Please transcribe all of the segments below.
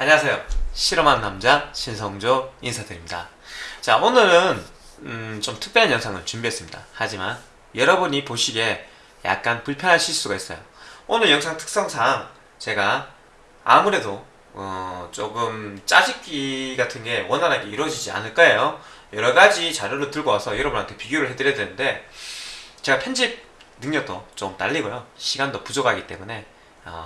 안녕하세요. 실험한 남자 신성조 인사드립니다. 자, 오늘은 음, 좀 특별한 영상을 준비했습니다. 하지만 여러분이 보시기에 약간 불편하실 수가 있어요. 오늘 영상 특성상 제가 아무래도 어, 조금 짜집기 같은 게 원활하게 이루어지지 않을 거예요. 여러 가지 자료를 들고 와서 여러분한테 비교를 해드려야 되는데 제가 편집 능력도 좀 딸리고요. 시간도 부족하기 때문에 어,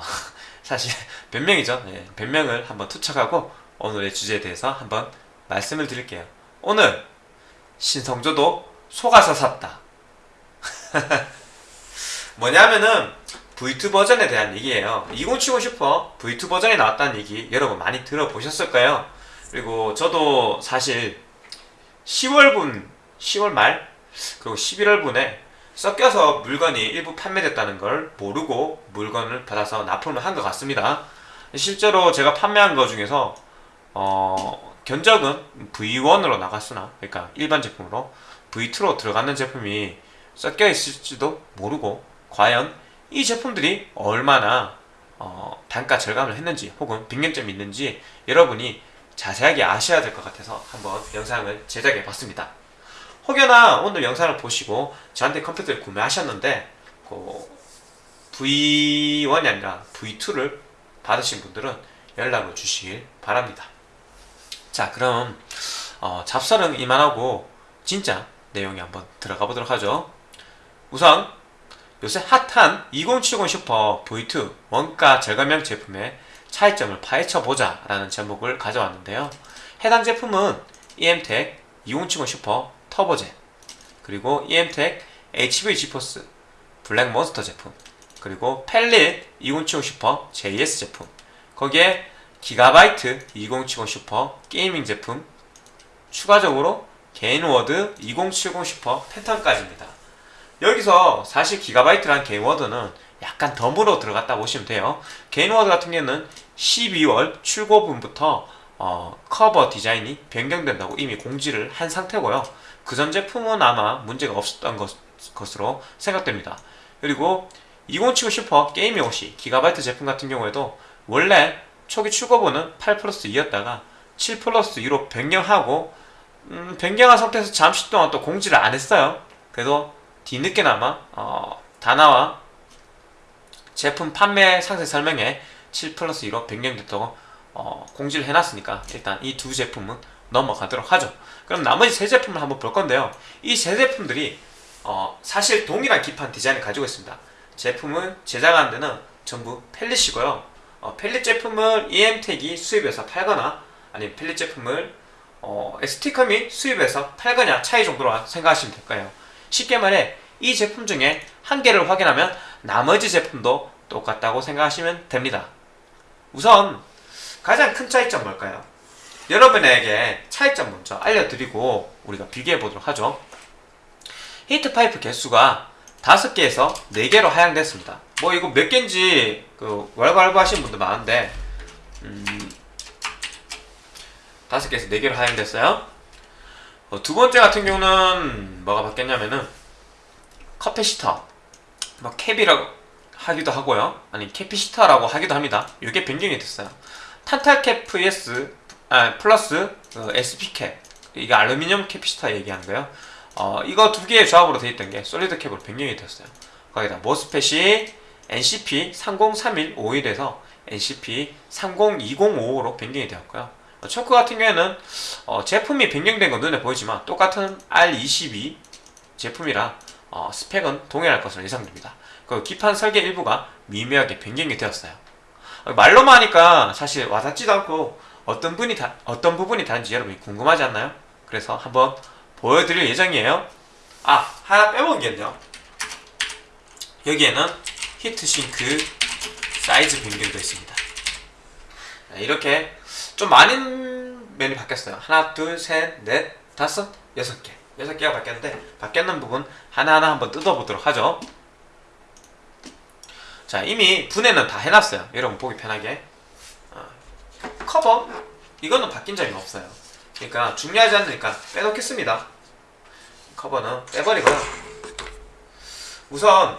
사실 변명이죠. 예, 변명을 한번 투척하고 오늘의 주제에 대해서 한번 말씀을 드릴게요. 오늘 신성조도 속아서 샀다. 뭐냐면은 V2 버전에 대한 얘기예요. 2070 슈퍼 V2 버전이 나왔다는 얘기 여러분 많이 들어보셨을 거예요. 그리고 저도 사실 10월분, 10월 말 그리고 11월분에 섞여서 물건이 일부 판매됐다는 걸 모르고 물건을 받아서 납품을 한 것 같습니다. 실제로 제가 판매한 것 중에서 어, 견적은 V1으로 나갔으나 그러니까 일반 제품으로 V2로 들어가는 제품이 섞여 있을지도 모르고 과연 이 제품들이 얼마나 어, 단가 절감을 했는지 혹은 빈견점이 있는지 여러분이 자세하게 아셔야 될 것 같아서 한번 영상을 제작해 봤습니다. 혹여나 오늘 영상을 보시고 저한테 컴퓨터를 구매하셨는데 그 V1이 아니라 V2를 받으신 분들은 연락을 주시길 바랍니다. 자 그럼 어, 잡설은 이만하고 진짜 내용에 한번 들어가 보도록 하죠. 우선 요새 핫한 2070 슈퍼 V2 원가 절감형 제품의 차이점을 파헤쳐 보자 라는 제목을 가져왔는데요. 해당 제품은 EMTEC 2070 슈퍼 터보젠 그리고 EMTEC HV 지포스 블랙몬스터 제품 그리고 Palit 2070 Super JS 제품 거기에 기가바이트 2070 Super Gaming 제품 추가적으로 Gainward 2070 Super Phantom까지입니다. 여기서 사실 Gigabyte랑 Gainward는 약간 덤으로 들어갔다 보시면 돼요. Gainward 같은 경우는 12월 출고분부터 어, 커버 디자인이 변경된다고 이미 공지를 한 상태고요 그 전 제품은 아마 문제가 없었던 것, 것으로 생각됩니다. 그리고 2070 Super Gaming OC Gigabyte 제품 같은 경우에도 원래 초기 출고분은 8 플러스 2였다가 7 플러스 2로 변경하고 음, 변경한 상태에서 잠시 동안 또 공지를 안 했어요. 그래도 뒤늦게나마 어, 다나와 제품 판매 상세 설명에 7 플러스 2로 변경됐다고 어, 공지를 해놨으니까 일단 이 두 제품은 넘어가도록 하죠. 그럼 나머지 세 제품을 한번 볼 건데요. 이 세 제품들이 어, 사실 동일한 기판 디자인을 가지고 있습니다. 제품을 제작하는 데는 전부 펠릿이고요. 어, 펠릿 제품을 EM텍이 수입해서 팔거나 아니면 펠릿 제품을 어, ST컴이 수입해서 팔거나 차이 정도로 생각하시면 될 거예요. 쉽게 말해 이 제품 중에 한 개를 확인하면 나머지 제품도 똑같다고 생각하시면 됩니다. 우선 가장 큰 차이점 뭘까요? 여러분에게 차이점 먼저 알려드리고 우리가 비교해 보도록 하죠. 히트 파이프 개수가 5개에서 4개로 하향됐습니다. 뭐 이거 몇 개인지 그 왈가왈부 하시는 분들 많은데 음, 5개에서 4개로 하향됐어요. 어, 두 번째 같은 경우는 뭐가 바뀌었냐면은 capacitor 뭐 cap이라고 하기도 하고요. 아니 capacitor라고 하기도 합니다. 이게 변경이 됐어요. 탄탈cap vs 아, 플러스 어, SP cap. 이게 알루미늄 capacitor 얘기하는 거예요. 어, 이거 두 개의 조합으로 되어 있던 게 solid cap으로 변경이 됐어요. 거기다 MOSFET이 NCP 303151에서 NCP 302055로 변경이 되었고요. 어, 초크 같은 경우에는 어, 제품이 변경된 건 눈에 보이지만 똑같은 R22 제품이라 어, 스펙은 동일할 것으로 예상됩니다. 그 기판 설계 일부가 미묘하게 변경이 되었어요. 어, 말로만 하니까 사실 와닿지도 않고 어떤 분이 다, 어떤 부분이 다른지 여러분이 궁금하지 않나요? 그래서 한번 보여드릴 예정이에요. 아 하나 빼먹은 게요. 여기에는 히트싱크 사이즈 변경도 있습니다. 이렇게 좀 많은 면이 바뀌었어요. 하나 둘셋넷 다섯 여섯 개. 여섯 개가 바뀌었는데 바뀌었는 부분 하나하나 한번 뜯어보도록 하죠. 자 이미 분해는 다 해놨어요. 여러분 보기 편하게. 어, 커버 이거는 바뀐 점이 없어요 그러니까 중요하지 않으니까 빼놓겠습니다 커버는 빼버리고요 우선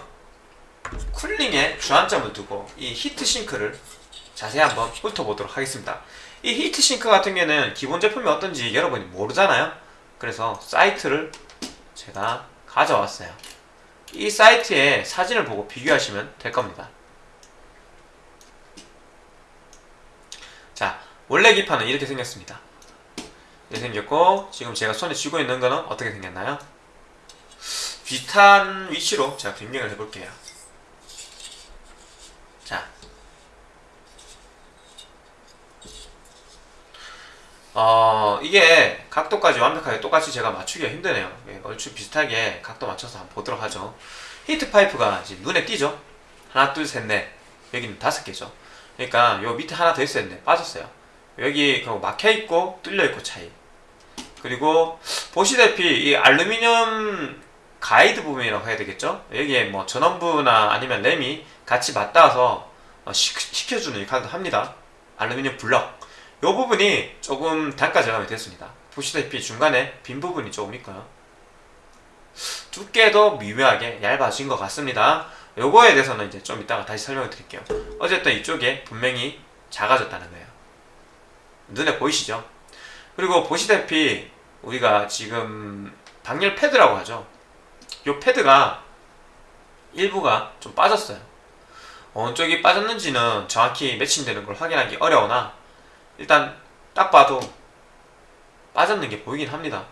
쿨링에 주안점을 두고 이 히트싱크를 자세히 한번 훑어보도록 하겠습니다. 이 히트싱크 같은 경우는 기본 제품이 어떤지 여러분이 모르잖아요. 그래서 사이트를 제가 가져왔어요. 이 사이트에 사진을 보고 비교하시면 될 겁니다. 자, 원래 기판은 이렇게 생겼습니다. 이렇게 생겼고 지금 제가 손에 쥐고 있는 거는 어떻게 생겼나요? 비슷한 위치로 제가 변경을 해볼게요. 자, 어, 이게 각도까지 완벽하게 똑같이 제가 맞추기가 힘드네요. 예, 얼추 비슷하게 각도 맞춰서 한번 보도록 하죠. 히트 파이프가 이제 눈에 띄죠? 하나, 둘, 셋, 넷. 여기는 다섯 개죠. 그러니까 요 밑에 하나 더 있었는데 빠졌어요. 여기 그 막혀 있고 뚫려 있고 차이. 그리고 보시다시피 이 알루미늄 가이드 부분이라고 해야 되겠죠? 여기에 뭐 전원부나 아니면 램이 같이 맞닿아서 어, 시, 시켜주는 역할도 합니다. 알루미늄 블럭. 이 부분이 조금 단가 절감이 됐습니다. 보시다시피 중간에 빈 부분이 조금 있고요. 두께도 미묘하게 얇아진 것 같습니다. 요거에 대해서는 이제 좀 이따가 다시 설명을 드릴게요. 어쨌든 이쪽에 분명히 작아졌다는 거예요. 눈에 보이시죠? 그리고 보시다시피 우리가 지금 방열 패드라고 하죠. 요 패드가 일부가 좀 빠졌어요. 어느 쪽이 빠졌는지는 정확히 매칭되는 걸 확인하기 어려우나 일단 딱 봐도 빠졌는 게 보이긴 합니다.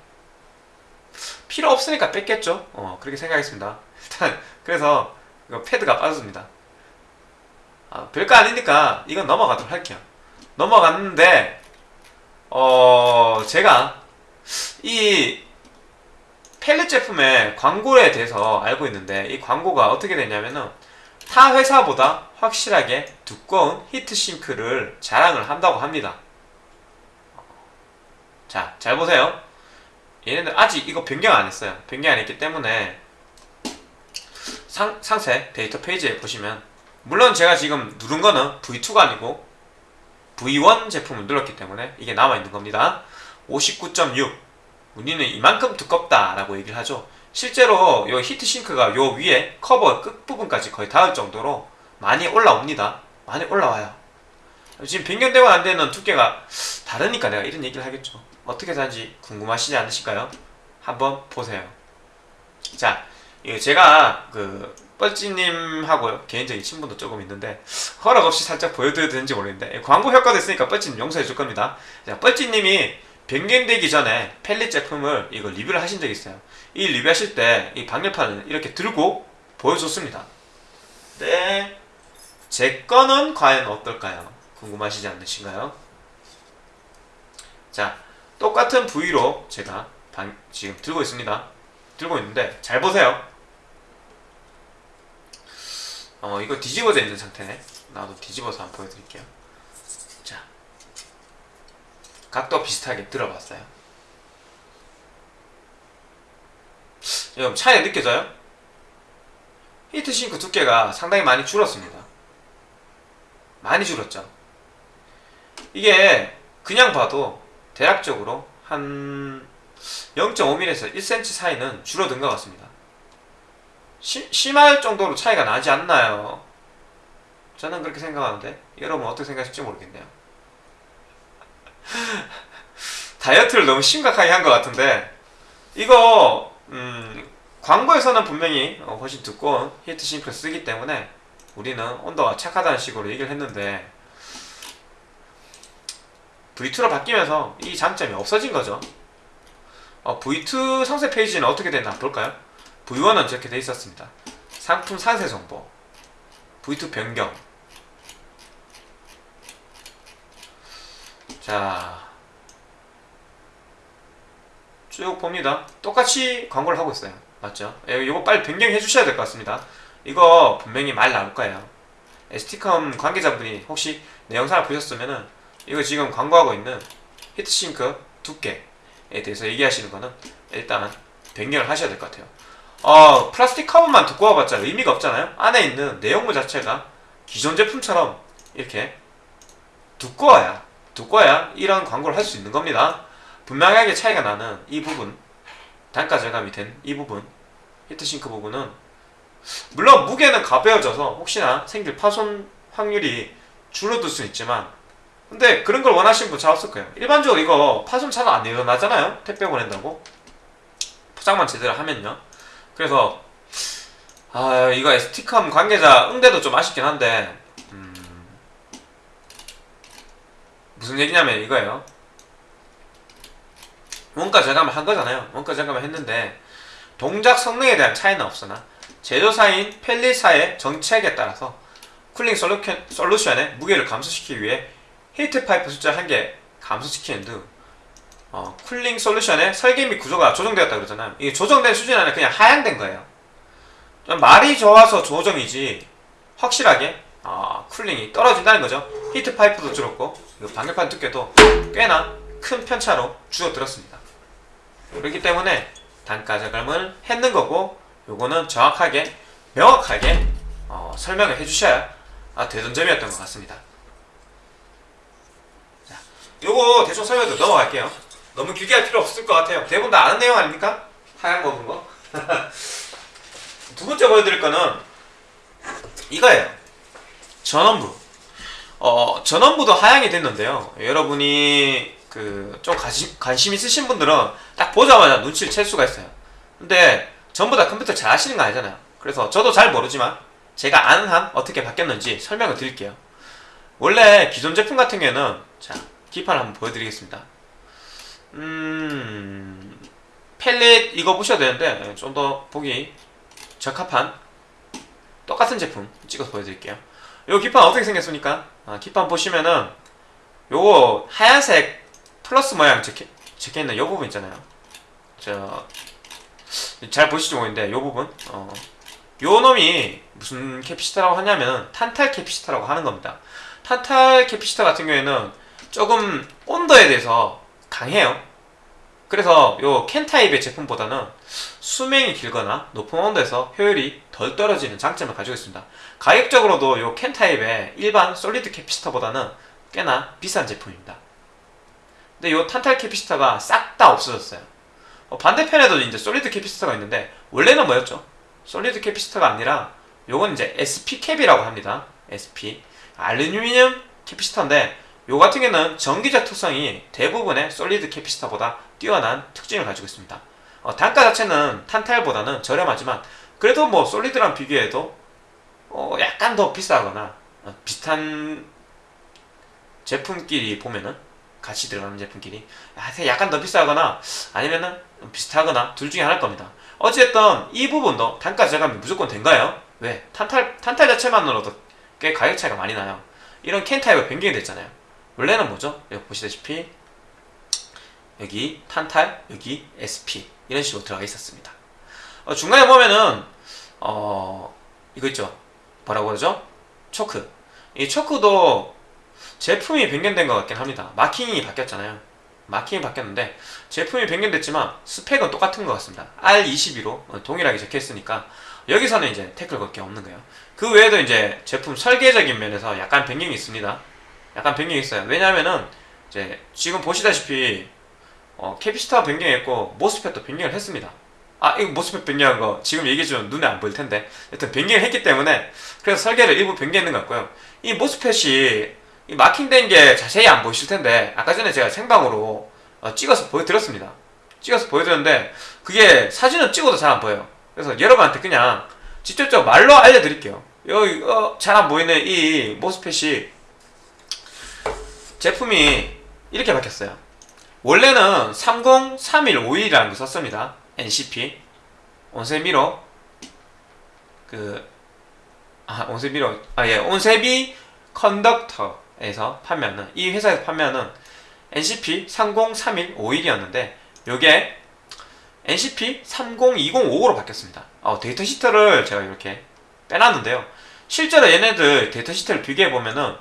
필요 없으니까 뺐겠죠? 어, 그렇게 생각했습니다. 일단 그래서 이거 패드가 빠졌습니다. 아, 별거 아니니까 이건 넘어가도록 할게요. 넘어갔는데 어, 제가 이 펠릿 제품의 광고에 대해서 알고 있는데 이 광고가 어떻게 되냐면은 타 회사보다 확실하게 두꺼운 히트싱크를 자랑을 한다고 합니다. 자, 잘 보세요. 얘네들 아직 이거 변경 안 했어요. 변경 안 했기 때문에 상, 상세 데이터 페이지에 보시면 물론 제가 지금 누른 거는 V2가 아니고 V1 제품을 눌렀기 때문에 이게 남아있는 겁니다. 59.6 우리는 이만큼 두껍다라고 얘기를 하죠. 실제로 이 히트싱크가 요 위에 커버 끝부분까지 거의 닿을 정도로 많이 올라옵니다. 많이 올라와요. 지금 변경되고 안 되는 두께가 다르니까 내가 이런 얘기를 하겠죠. 어떻게 사는지 궁금하시지 않으실까요? 한번 보세요. 자, 이거 제가 그 뻘찌님하고 개인적인 친분도 조금 있는데 허락 없이 살짝 보여드려도 되는지 모르겠는데 광고 효과도 있으니까 뻘찌님 용서해 줄 겁니다. 자, 뻘찌님이 변경되기 전에 펠릿 제품을 이거 리뷰를 하신 적이 있어요. 이 리뷰하실 때 이 방열판을 이렇게 들고 보여줬습니다. 네. 제 거는 과연 어떨까요? 궁금하시지 않으신가요? 자, 똑같은 부위로 제가 방, 지금 들고 있습니다. 들고 있는데 잘 보세요. 어, 이거 뒤집어져 있는 상태네. 나도 뒤집어서 한번 보여드릴게요. 자, 각도 비슷하게 들어봤어요. 여러분 차이 느껴져요? 히트싱크 두께가 상당히 많이 줄었습니다. 많이 줄었죠. 이게 그냥 봐도 대략적으로 한 0.5mm에서 1cm 사이는 줄어든 것 같습니다. 시, 심할 정도로 차이가 나지 않나요? 저는 그렇게 생각하는데 여러분 어떻게 생각하실지 모르겠네요. 다이어트를 너무 심각하게 한 것 같은데 이거 음, 광고에서는 분명히 어, 훨씬 두꺼운 히트 싱크를 쓰기 때문에 우리는 온도가 착하다는 식으로 얘기를 했는데 V2로 바뀌면서 이 장점이 없어진 거죠. 어, V2 상세 페이지는 어떻게 됐나 볼까요? V1은 저렇게 돼 있었습니다. 상품 상세 정보, V2 변경. 자, 쭉 봅니다. 똑같이 광고를 하고 있어요. 맞죠? 예, 이거 빨리 변경해 주셔야 될 것 같습니다. 이거 분명히 말 나올 거예요. ST컴 관계자분이 혹시 내 영상을 보셨으면은 이거 지금 광고하고 있는 히트싱크 두께에 대해서 얘기하시는 거는 일단 변경을 하셔야 될 것 같아요. 어, 플라스틱 커버만 두꺼워봤자 의미가 없잖아요. 안에 있는 내용물 자체가 기존 제품처럼 이렇게 두꺼워야 두꺼워야 이런 광고를 할 수 있는 겁니다. 분명하게 차이가 나는 이 부분 단가 절감이 된 이 부분 히트싱크 부분은 물론 무게는 가벼워져서 혹시나 생길 파손 확률이 줄어들 수 있지만 근데 그런 걸 원하시는 분 잘 없을 거예요. 일반적으로 이거 파손 차도 안 일어나잖아요. 택배 보낸다고 포장만 제대로 하면요. 그래서 아 이거 ST컴 관계자 응대도 좀 아쉽긴 한데 음, 무슨 얘기냐면 이거예요. 원가 절감을 한 거잖아요. 원가 절감을 했는데 동작 성능에 대한 차이는 없으나 제조사인 Palit사의 정책에 따라서 cooling solution, solution의 무게를 감소시키기 위해 heat pipe 숫자 1개 감소시키는 등 어, cooling solution의 설계 및 구조가 조정되었다 그러잖아요. 이게 조정된 수준이 아니라 그냥 하향된 거예요. 좀 말이 좋아서 조정이지 확실하게 아, cooling이 떨어진다는 거죠. heat pipe도 줄었고 그 방열판 두께도 꽤나 큰 편차로 줄어들었습니다. 그렇기 때문에 단가 절감을 했는 거고 요거는 정확하게 명확하게 어, 설명을 해주셔야 아, 되던 점이었던 것 같습니다. 자, 요거 대충 설명도 넘어갈게요. 너무 길게 할 필요 없을 것 같아요. 대부분 다 아는 내용 아닙니까? 하얀 거, 본 거. 두 번째 보여드릴 거는 이거예요. 전원부. 어, 전원부도 하향이 됐는데요. 여러분이 그 좀 관심, 관심 있으신 분들은 딱 보자마자 눈치를 챌 수가 있어요. 근데 전부 다 컴퓨터 잘 하시는 거 아니잖아요. 그래서 저도 잘 모르지만 제가 아는 한 어떻게 바뀌었는지 설명을 드릴게요. 원래 기존 제품 같은 경우에는 자 기판을 한번 보여드리겠습니다. 음 펠릿 이거 보셔야 되는데 좀 더 보기 적합한 똑같은 제품 찍어서 보여드릴게요. 요 기판 어떻게 생겼습니까? 아, 기판 보시면은 요거 하얀색 플러스 모양 적혀, 적혀있는 요 부분 있잖아요. 저 잘 보시죠 모르겠는데 요 부분 어, 요 놈이 무슨 capacitor라고 하냐면 탄탈 capacitor라고 하는 겁니다. 탄탈 capacitor 같은 경우에는 조금 온도에 대해서 강해요. 그래서 요 can 타입의 제품보다는 수명이 길거나 높은 온도에서 효율이 덜 떨어지는 장점을 가지고 있습니다. 가격적으로도 요 can 타입의 일반 solid capacitor보다는 꽤나 비싼 제품입니다. 근데 요 탄탈 capacitor가 싹 다 없어졌어요. 어, 반대편에도 이제 solid capacitor가 있는데 원래는 뭐였죠? solid capacitor가 아니라 요건 이제 SP cap이라고 합니다. SP 알루미늄 캐피시터인데 요 같은 경우는 전기적 특성이 대부분의 솔리드 캐피시터보다 뛰어난 특징을 가지고 있습니다. 어, 단가 자체는 탄탈보다는 저렴하지만 그래도 뭐 솔리드랑 비교해도 어, 약간 더 비싸거나 어, 비슷한 제품끼리 보면은 같이 들어가는 제품끼리 약간 더 비싸거나 아니면은 비슷하거나 둘 중에 하나일 겁니다. 어쨌든 이 부분도 단가 절감이 무조건 된가요? 왜? 탄탈 탄탈 자체만으로도 꽤 가격 차이가 많이 나요. 이런 캔 타입이 변경이 됐잖아요. 원래는 뭐죠? 여기 보시다시피 여기 탄탈, 여기 SP 이런 식으로 들어가 있었습니다. 어, 중간에 보면은 어 이거 있죠? 뭐라고 그러죠? 초크. 이 초크도 제품이 변경된 것 같긴 합니다. 마킹이 바뀌었잖아요. 마킹이 바뀌었는데 제품이 변경됐지만 스펙은 똑같은 것 같습니다. R22로 동일하게 적혀 있으니까 여기서는 이제 태클 걸 게 없는 거예요. 그 외에도 이제 제품 설계적인 면에서 약간 변경이 있습니다. 약간 변경이 있어요. 왜냐하면은 이제 지금 보시다시피 어, capacitor 변경했고 MOSFET도 변경을 했습니다. 아 이거 MOSFET 변경한 거 지금 얘기해주면 눈에 안 보일 텐데 여튼 변경을 했기 때문에 그래서 설계를 일부 변경했는 것 같고요. 이 MOSFET이 이 marking된 게 자세히 안 보이실 텐데 아까 전에 제가 생방으로 어, 찍어서 보여드렸습니다. 찍어서 보여드렸는데 그게 사진을 찍어도 잘 안 보여요. 그래서 여러분한테 그냥 직접적으로 말로 알려드릴게요. 여기 어, 잘 안 보이는 이 모스펫이 제품이 이렇게 바뀌었어요. 원래는 303151이라는 거 썼습니다. NCP 온세미로 그 아, 온세미로 아 예, 온세비 컨덕터에서 판매하는 이 회사에서 판매하는 NCP 303151이었는데 요게 NCP 302055로 바뀌었습니다. 어, 데이터 시트를 제가 이렇게 빼놨는데요. 실제로 얘네들 데이터 시트를 비교해 보면은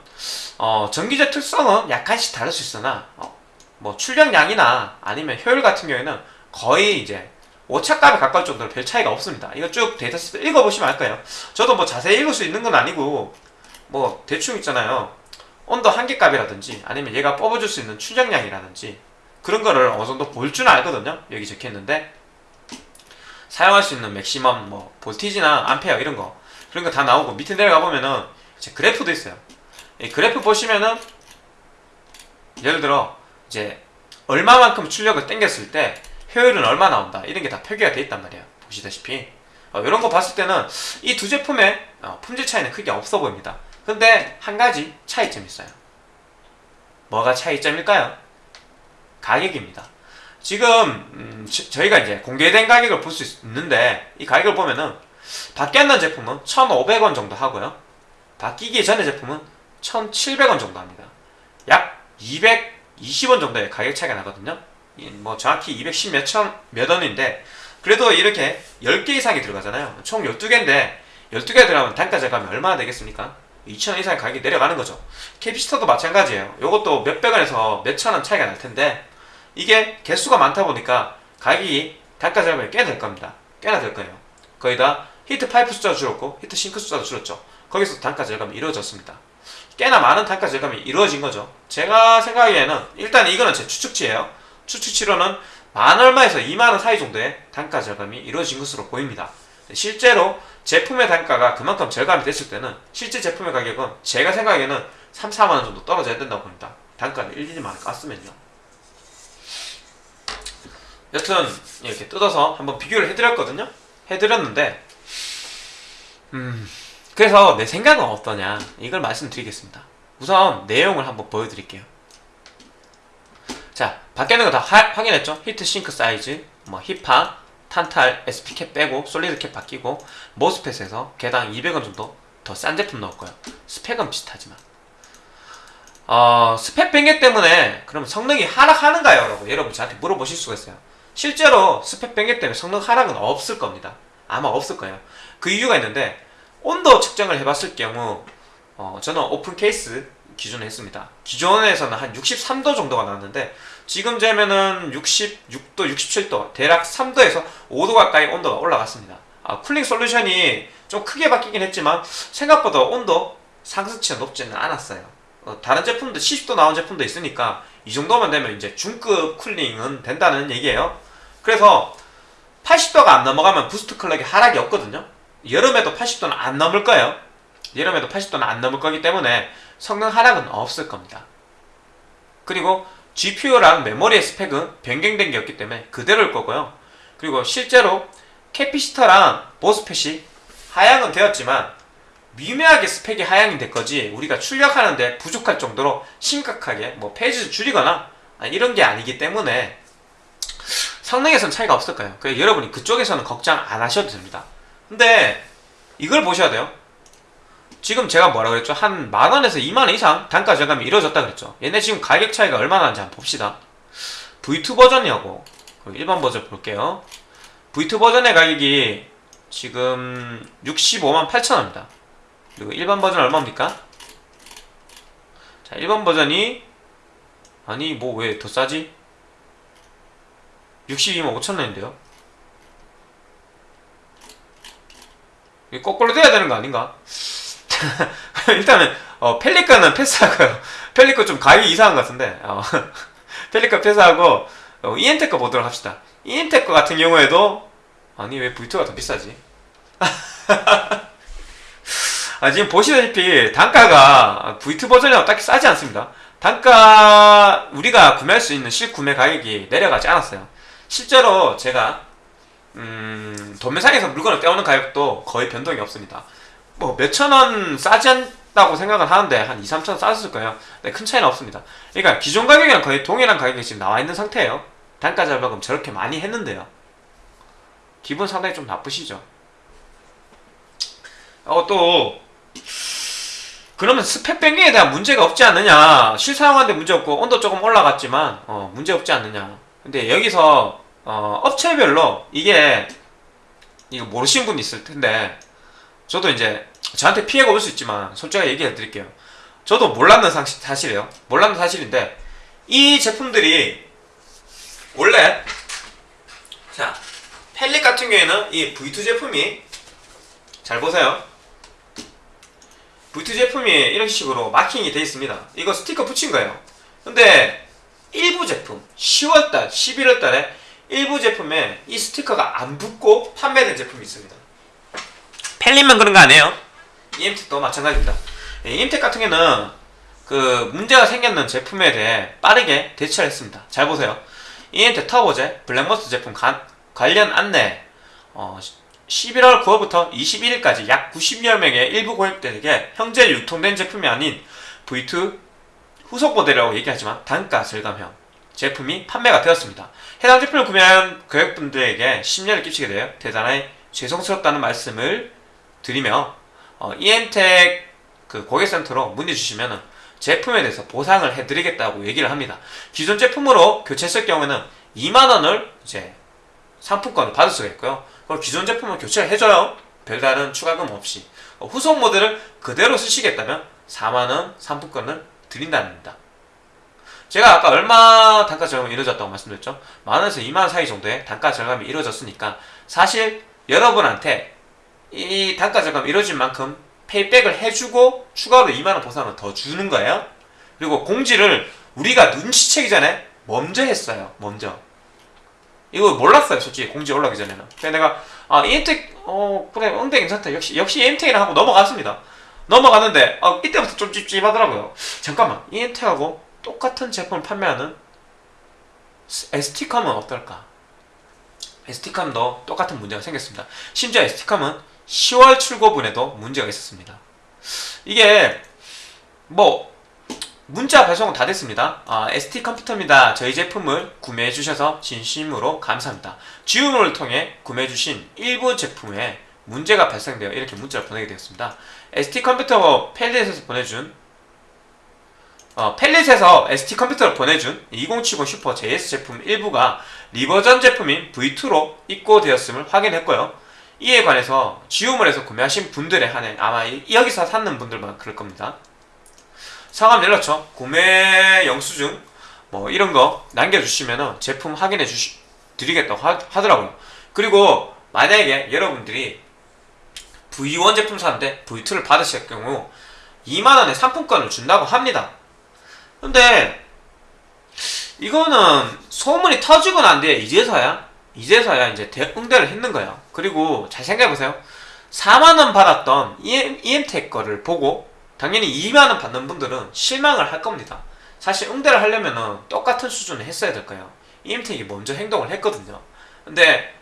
어, 전기적 특성은 약간씩 다를 수 있으나 어, 뭐 출력량이나 아니면 효율 같은 경우에는 거의 이제 오차값에 가까울 정도로 별 차이가 없습니다. 이거 쭉 데이터 시트 읽어보시면 알 거예요. 저도 뭐 자세히 읽을 수 있는 건 아니고 뭐 대충 있잖아요. 온도 한계값이라든지 아니면 얘가 뽑아줄 수 있는 출력량이라든지 그런 거를 어느 정도 볼 줄 알거든요. 여기 적혀 있는데 사용할 수 있는 맥시멈 뭐 voltage나 암페어 이런 거 그런 거 다 나오고 밑에 내려가 보면은 이제 그래프도 있어요. 이 그래프 보시면은 예를 들어 이제 얼마만큼 출력을 땡겼을 때 효율은 얼마 나온다. 이런 게 다 표기가 돼 있단 말이에요. 보시다시피. 어, 이런 거 봤을 때는 이 두 제품의 어, 품질 차이는 크게 없어 보입니다. 근데 한 가지 차이점이 있어요. 뭐가 차이점일까요? 가격입니다. 지금 음, 저- 저희가 이제 공개된 가격을 볼 수 있는데 이 가격을 보면은 바뀌었는 제품은 1,500원 정도 하고요 바뀌기 전의 제품은 1,700원 정도 합니다 약 220원 정도의 가격 차이가 나거든요. 이뭐 정확히 210 몇천 몇 원인데 그래도 이렇게 10개 이상이 들어가잖아요. 총 12개인데 12개 들어가면 단가 절감이 얼마나 되겠습니까? 2천 원 이상의 가격이 내려가는 거죠. capacitor도 마찬가지예요. 이것도 몇백 원에서 몇천 원 차이가 날 텐데 이게 개수가 많다 보니까 가격이 단가 절감이 꽤될 겁니다. 꽤나 될 거예요. 거의 다 heat pipe 숫자도 줄었고 heat sink 숫자도 줄었죠. 거기서 단가 절감이 이루어졌습니다. 꽤나 많은 단가 절감이 이루어진 거죠. 제가 생각하기에는 일단 이거는 제 추측치예요. 추측치로는 만 얼마에서 2만 원 사이 정도의 단가 절감이 이루어진 것으로 보입니다. 실제로 제품의 단가가 그만큼 절감이 됐을 때는 실제 제품의 가격은 제가 생각하기에는 3, 4만 원 정도 떨어져야 된다고 봅니다. 단가를 1, 2만 원 깠으면요. 여튼 이렇게 뜯어서 한번 비교를 해드렸거든요. 해드렸는데 음 그래서 내 생각은 어떠냐 이걸 말씀드리겠습니다. 우선 내용을 한번 보여드릴게요. 자 밖에 있는 거 다 확인했죠? heat sink 사이즈, 뭐 힙하, 탄탈, SP cap 빼고 solid cap 바뀌고 MOSFET에서 개당 200원 정도 더 싼 제품 넣을 거예요. 스펙은 비슷하지만 어, 스펙 변경 때문에 그럼 성능이 하락하는가요? 라고 여러분 저한테 물어보실 수가 있어요. 실제로 스펙 변경 때문에 성능 하락은 없을 겁니다. 아마 없을 거예요. 그 이유가 있는데 온도 측정을 해봤을 경우 어, 저는 open case 기준을 했습니다. 기존에서는 한 63도 정도가 나왔는데 지금 재면은 66도, 67도 대략 3도에서 5도 가까이 온도가 올라갔습니다. 아, cooling solution이 좀 크게 바뀌긴 했지만 생각보다 온도 상승치가 높지는 않았어요. 어, 다른 제품도 70도 나온 제품도 있으니까 이 정도만 되면 이제 중급 cooling은 된다는 얘기예요. 그래서 80도가 안 넘어가면 boost clock이 하락이 없거든요. 여름에도 80도는 안 넘을 거예요. 여름에도 80도는 안 넘을 거기 때문에 성능 하락은 없을 겁니다. 그리고 GPU랑 메모리의 스펙은 변경된 게 없기 때문에 그대로일 거고요. 그리고 실제로 capacitor랑 MOSFET이 하향은 되었지만 미묘하게 스펙이 하향이 될 거지 우리가 출력하는데 부족할 정도로 심각하게 뭐 phase를 줄이거나 이런 게 아니기 때문에 성능에선 차이가 없을 거예요. 여러분이 그쪽에서는 걱정 안 하셔도 됩니다. 근데 이걸 보셔야 돼요. 지금 제가 뭐라 그랬죠? 한 만원에서 2만원 이상 단가 절감이 이루어졌다 그랬죠. 얘네 지금 가격 차이가 얼마나 나는지 한번 봅시다. V2 버전이하고 일반 버전 볼게요. V2 버전의 가격이 지금 65만 8천원입니다. 그리고 일반 버전 얼마입니까? 자, 일반 버전이 아니 뭐 왜 더 싸지? 62만 5천원인데요. 이게 거꾸로 돼야 되는 거 아닌가? 일단은 어, 펠리카는 패스하고요. 펠리카 좀 가격이 이상한 것 같은데 어, 펠리카 패스하고 어, 이엔테크 보도록 합시다. 이엔테크 같은 경우에도 아니 왜 V2가 더 비싸지? 아, 지금 보시다시피 단가가 V2 버전이랑 딱히 싸지 않습니다. 단가 우리가 구매할 수 있는 실구매 가격이 내려가지 않았어요. 실제로 제가 음, 도매상에서 물건을 떼오는 가격도 거의 변동이 없습니다. 뭐 몇천 원 싸지 않다고 생각은 하는데 한 2, 3천 원 싸졌을 거예요. 근데 큰 차이는 없습니다. 그러니까 기존 가격이랑 거의 동일한 가격이 지금 나와 있는 상태예요. 단가 절감금 저렇게 많이 했는데요. 기분 상당히 좀 나쁘시죠? 어, 또, 그러면 스펙 변경에 대한 문제가 없지 않느냐. 실사용하는데 문제 없고, 온도 조금 올라갔지만, 어, 문제 없지 않느냐. 근데 여기서, 어, 업체별로 이게, 이거 모르시는 분이 있을 텐데, 저도 이제, 저한테 피해가 올 수 있지만, 솔직하게 얘기해 드릴게요. 저도 몰랐는 사- 사실이에요. 몰랐는 사실인데, 이 제품들이, 원래, 자, 펠릿 같은 경우에는 이 V2 제품이 잘 보세요. V2 제품이 이런 식으로 마킹이 되어 있습니다. 이거 스티커 붙인 거예요. 근데 일부 제품 10월달, 11월달에 일부 제품에 이 스티커가 안 붙고 판매된 제품이 있습니다. 펠릿만 그런 거 아니에요. EM택도 마찬가지입니다. 예, EM택 같은 경우는 그 문제가 생겼는 제품에 대해 빠르게 대처를 했습니다. 잘 보세요. 이엔테 터보제 블랙머스터 제품 관, 관련 안내 어, 11월 9월부터 21일까지 약 90여 명의 일부 고객들에게 현재 유통된 제품이 아닌 V2 후속 모델이라고 얘기하지만 단가 절감형 제품이 판매가 되었습니다. 해당 제품을 구매한 고객분들에게 심려를 끼치게 되어 대단히 죄송스럽다는 말씀을 드리며 어, 이엔텍 그 고객센터로 문의 주시면 제품에 대해서 보상을 해드리겠다고 얘기를 합니다. 기존 제품으로 교체했을 경우에는 2만원을 이제 상품권을 받을 수가 있고요. 그걸 기존 제품을 교체를 해줘요. 별다른 추가금 없이. 어, 후속 모델을 그대로 쓰시겠다면 4만원 상품권을 드린답니다. 제가 아까 얼마 단가 절감이 이루어졌다고 말씀드렸죠? 만원에서 2만원 사이 정도의 단가 절감이 이루어졌으니까 사실 여러분한테 이 단가 절감이 이루어진 만큼 페이백을 해주고 추가로 2만원 보상을 더 주는 거예요. 그리고 공지를 우리가 눈치채기 전에 먼저 했어요. 먼저. 이거 몰랐어요. 솔직히 공지 올라오기 전에는. 그래서 내가 아 이엠텍 어 그래 응대 괜찮다. 역시 역시 이엠텍이라 하고 넘어갔습니다. 넘어갔는데 아, 이때부터 좀 찝찝하더라고요. 잠깐만 이엠텍하고 똑같은 제품을 판매하는 ST컴은 어떨까? ST컴도 똑같은 문제가 생겼습니다. 심지어 ST컴은 10월 출고분에도 문제가 있었습니다. 이게 뭐 문자 배송은 다 됐습니다. 아, ST 컴퓨터입니다. 저희 제품을 구매해 주셔서 진심으로 감사합니다. 지우물을 통해 구매해 주신 일부 제품에 문제가 발생되어 이렇게 문자를 보내게 되었습니다. ST 컴퓨터 펠릿에서 보내준 어, 펠릿에서 ST 컴퓨터를 보내준 2070 슈퍼 JS 제품 일부가 revision 제품인 V2로 입고되었음을 확인했고요. 이에 관해서 지우물에서 구매하신 분들에 한해 아마 여기서 사는 분들만 그럴 겁니다. 상담 연락처, 구매 영수증 뭐 이런 거 남겨주시면 제품 확인해 주시 드리겠다고 하, 하더라고요. 그리고 만약에 여러분들이 V1 제품 사는데 V2를 받으실 경우 2만원의 상품권을 준다고 합니다. 근데 이거는 소문이 터지고 난 뒤에 이제서야 이제서야 이제 응대를 했는 거예요. 그리고 잘 생각해보세요. 4만원 받았던 EM, EMTech 거를 보고 당연히 2만원 받는 분들은 실망을 할 겁니다. 사실 응대를 하려면 똑같은 수준을 했어야 될 거예요. EMTech이 먼저 행동을 했거든요. 근데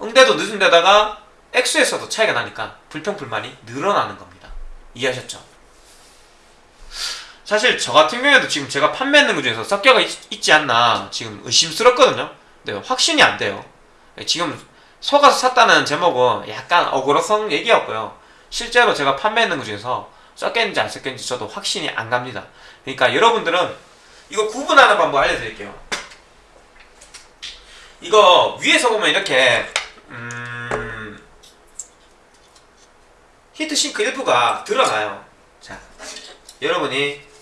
응대도 늦은 데다가 액수에서도 차이가 나니까 불평불만이 늘어나는 겁니다. 이해하셨죠? 사실 저 같은 경우에도 지금 제가 판매하는 것 중에서 섞여가 있, 지 않나 지금 의심스럽거든요. 네, 확신이 안 돼요. 지금 속아서 샀다는 제목은 약간 억울성 얘기였고요. 실제로 제가 판매하는 것 중에서 섞였는지 안 섞였는지 저도 확신이 안 갑니다. 그러니까 여러분들은 이거 구분하는 방법 알려드릴게요. 이거 위에서 보면 이렇게 음 heat sink 일부가 드러나요. 자, 여러분이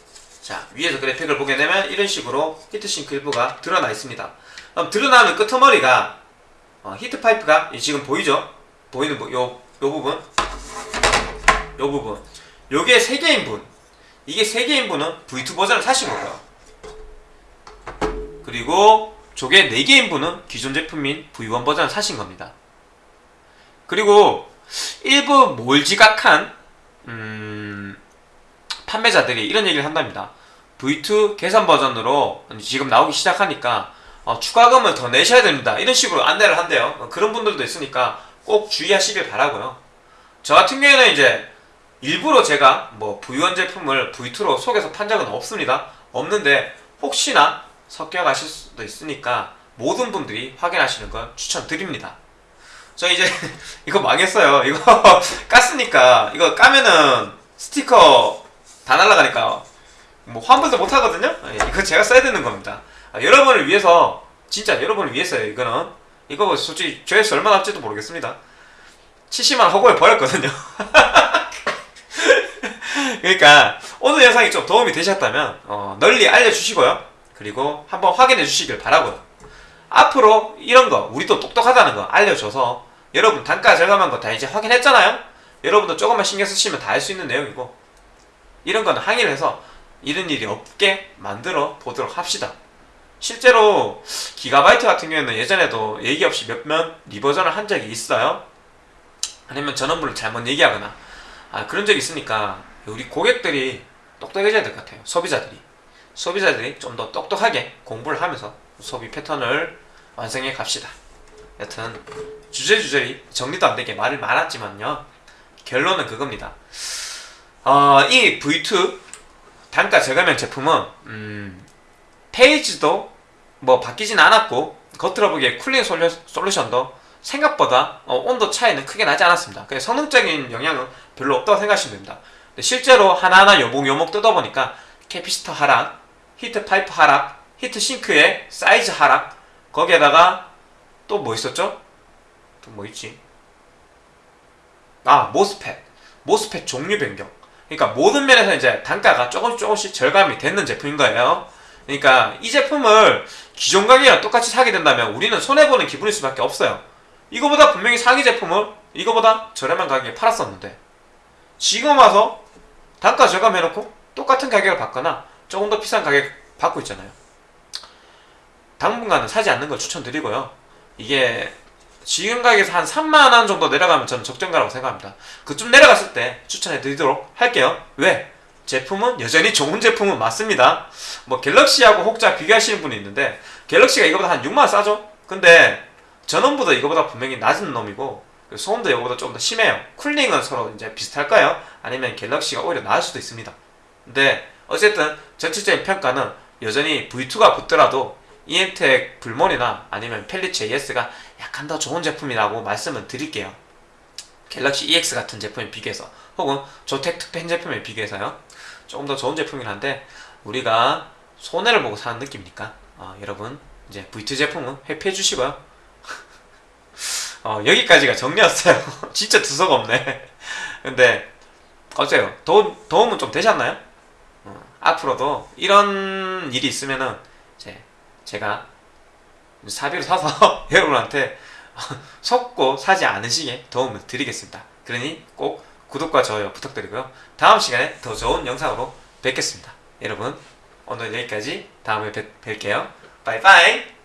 자 위에서 그래픽을 보게 되면 이런 식으로 heat sink 일부가 드러나 있습니다. 그럼 드러나는 끄트머리가 어, heat pipe가 지금 보이죠? 보이는 요, 요 부분? 요 부분. 요게 3개인 분. 이게 3개인 분은 V2 버전을 사신 거고요. 그리고 저게 4개인 분은 기존 제품인 V1 버전을 사신 겁니다. 그리고 일부 몰지각한 음, 판매자들이 이런 얘기를 한답니다 V2 개선 버전으로 지금 나오기 시작하니까 어, 추가금을 더 내셔야 됩니다. 이런 식으로 안내를 한대요. 어, 그런 분들도 있으니까 꼭 주의하시길 바라고요. 저 같은 경우에는 이제 일부러 제가 뭐 V1 제품을 V2로 속에서 판 적은 없습니다. 없는데 혹시나 섞여 가실 수도 있으니까 모든 분들이 확인하시는 걸 추천드립니다. 저 이제 이거 망했어요. 이거 깠으니까 이거 까면은 스티커 다 날라가니까 뭐 환불도 못 하거든요. 예, 이거 제가 써야 되는 겁니다. 아, 여러분을 위해서 진짜 여러분을 위해서요 이거는. 이거 솔직히 조회수 얼마나 할지도 모르겠습니다. 70만 허구에 버렸거든요. 그러니까 오늘 영상이 좀 도움이 되셨다면 어, 널리 알려주시고요. 그리고 한번 확인해 주시길 바라고요. 앞으로 이런 거 우리도 똑똑하다는 거 알려줘서 여러분 단가 절감한 거 다 이제 확인했잖아요? 여러분도 조금만 신경 쓰시면 다할수 있는 내용이고 이런 거는 항의를 해서 이런 일이 없게 만들어 보도록 합시다 실제로 기가바이트 같은 경우에는 예전에도 얘기 없이 몇몇 리버전을 한 적이 있어요. 아니면 전원부를 잘못 얘기하거나 아, 그런 적이 있으니까 우리 고객들이 똑똑해져야 될 것 같아요. 소비자들이. 소비자들이 좀 더 똑똑하게 공부를 하면서 소비 패턴을 완성해 갑시다. 여튼 주제주제리 정리도 안 되게 말을 많았지만요. 결론은 그겁니다. 어, 이 V2 단가 저감형 제품은 음, 페이지도 뭐 바뀌진 않았고 겉으로 보기에 쿨링 솔루, 솔루션도 생각보다 어, 온도 차이는 크게 나지 않았습니다. 그래서 성능적인 영향은 별로 없다고 생각하시면 됩니다. 실제로 하나하나 요목요목 뜯어보니까 capacitor 하락, heat pipe 하락, heat sink의 사이즈 하락, 거기에다가 또 뭐 있었죠? 또 뭐 있지? 아 MOSFET, MOSFET 종류 변경. 그러니까 모든 면에서 이제 단가가 조금씩 조금씩 절감이 되는 제품인 거예요. 그러니까 이 제품을 기존 가격이랑 똑같이 사게 된다면 우리는 손해보는 기분일 수밖에 없어요. 이거보다 분명히 상위 제품을 이거보다 저렴한 가격에 팔았었는데 지금 와서 단가 절감해놓고 똑같은 가격을 받거나 조금 더 비싼 가격 받고 있잖아요. 당분간은 사지 않는 걸 추천드리고요. 이게 지금 가격에서 한 3만원 정도 내려가면 저는 적정가라고 생각합니다. 그쯤 내려갔을 때 추천해 드리도록 할게요. 왜? 제품은 여전히 좋은 제품은 맞습니다. 뭐 갤럭시하고 혹자 비교하시는 분이 있는데 갤럭시가 이거보다 한 6만원 싸죠? 근데 전원보다 이거보다 분명히 낮은 놈이고 소음도 이거보다 조금 더 심해요. 쿨링은 서로 이제 비슷할까요? 아니면 갤럭시가 오히려 나을 수도 있습니다. 근데 어쨌든 전체적인 평가는 여전히 V2가 붙더라도 EMTEC 불몬이나 아니면 펠리 JS가 약간 더 좋은 제품이라고 말씀을 드릴게요. 갤럭시 EX 같은 제품에 비교해서 혹은 조텍 특펜 제품에 비교해서요. 조금 더 좋은 제품이긴 한데 우리가 손해를 보고 사는 느낌이니까 어, 여러분 이제 V2 제품은 회피해 주시고요. 어, 여기까지가 정리였어요. 진짜 두서가 없네. 근데 어때요? 도움, 도움은 좀 되셨나요? 어, 앞으로도 이런 일이 있으면은 이제 제가 사비로 사서 여러분한테 속고 사지 않으시게 도움을 드리겠습니다. 그러니 꼭 구독과 좋아요 부탁드리고요. 다음 시간에 더 좋은 영상으로 뵙겠습니다. 여러분 오늘 여기까지 다음에 뵐, 뵐게요. 바이바이